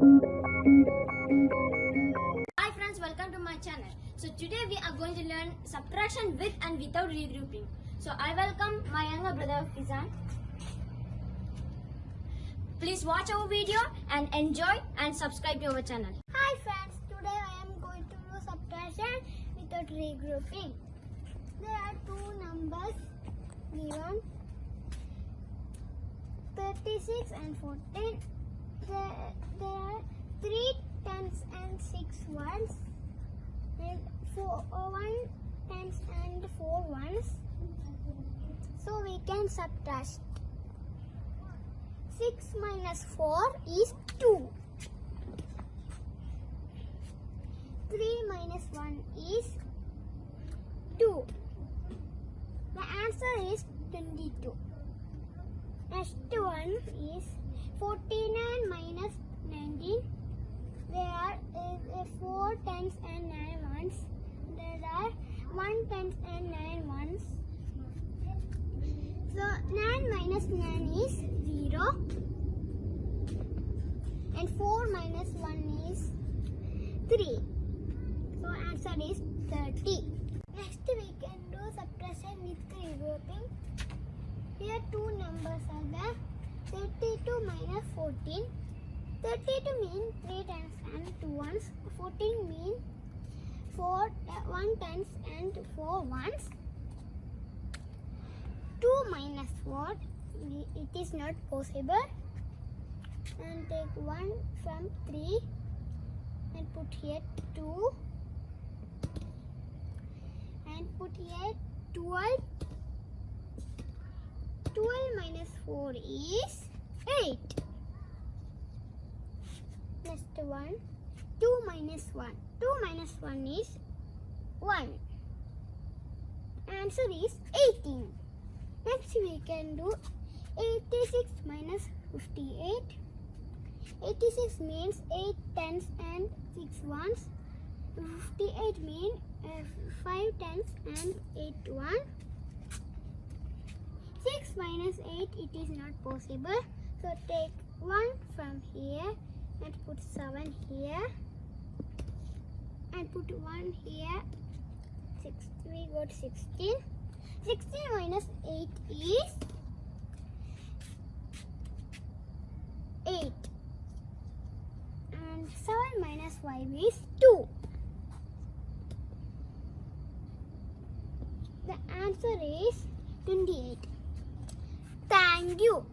Hi friends, welcome to my channel. So today we are going to learn subtraction with and without regrouping. So I welcome my younger brother Fizan. Please watch our video and enjoy and subscribe to our channel. Hi friends, today I am going to do subtraction without regrouping. There are two numbers given 36 and 14. There, there are three tens and six ones and four uh, one tens and four ones. So we can subtract. 6 minus 4 is 2. 3 minus 1 is 2. The answer is 22. Next one is 49 minus 19. There are uh, 4 tens and 9 ones. There are 1 tens and 9 ones. So 9 minus 9 is 0. And 4 minus 1 is 3. So answer is 30. Next we can do subtraction with regrouping. Here two numbers are there. 32 minus 14. 32 mean 3 tens and 2 ones. 14 mean 4 uh, 1 tens and 4 ones. 2 minus 4 it is not possible. And take 1 from 3 and put here 2 and put here 12 12 minus 4 is 8 next one. 2 minus 1 2 minus 1 is 1 answer is 18 next we can do 86 minus 58 86 means 8 tens and 6 ones. 58 means uh, 5 tens and 8 one. 6 minus 8 it is not possible. So take 1 from here and put 7 here. And put 1 here. Six, we got 16 16 minus 8 is 8 and 7 minus 5 is 2 the answer is 28 thank you